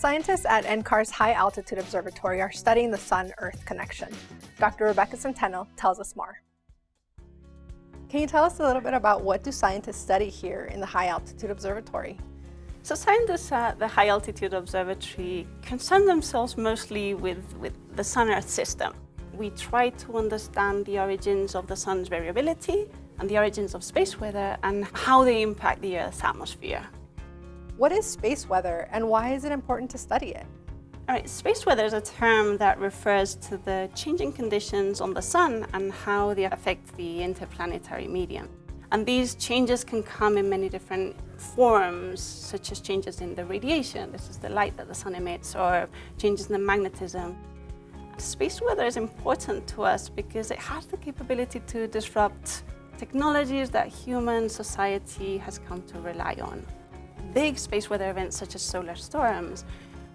Scientists at NCAR's High Altitude Observatory are studying the Sun-Earth connection. Dr. Rebecca Centeno tells us more. Can you tell us a little bit about what do scientists study here in the High Altitude Observatory? So scientists at the High Altitude Observatory concern themselves mostly with, with the Sun-Earth system. We try to understand the origins of the Sun's variability and the origins of space weather and how they impact the Earth's atmosphere. What is space weather and why is it important to study it? All right, space weather is a term that refers to the changing conditions on the sun and how they affect the interplanetary medium. And these changes can come in many different forms, such as changes in the radiation, this is the light that the sun emits, or changes in the magnetism. Space weather is important to us because it has the capability to disrupt technologies that human society has come to rely on big space weather events such as solar storms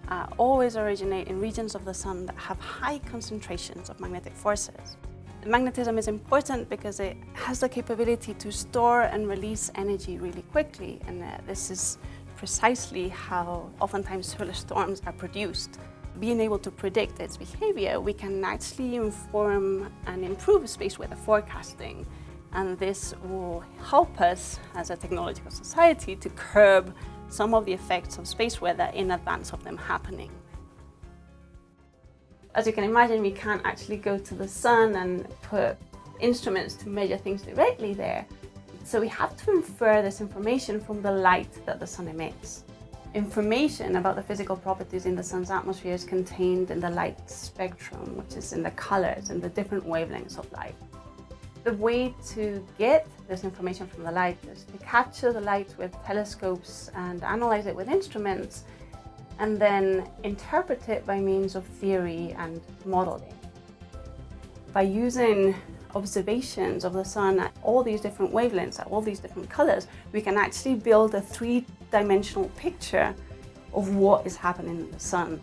uh, always originate in regions of the sun that have high concentrations of magnetic forces. Magnetism is important because it has the capability to store and release energy really quickly and uh, this is precisely how oftentimes solar storms are produced. Being able to predict its behavior, we can actually inform and improve space weather forecasting and this will help us as a technological society to curb some of the effects of space weather in advance of them happening. As you can imagine, we can't actually go to the sun and put instruments to measure things directly there. So we have to infer this information from the light that the sun emits. Information about the physical properties in the sun's atmosphere is contained in the light spectrum, which is in the colors and the different wavelengths of light. The way to get this information from the light is to capture the light with telescopes and analyze it with instruments and then interpret it by means of theory and modeling. By using observations of the sun at all these different wavelengths, at all these different colors, we can actually build a three-dimensional picture of what is happening in the sun.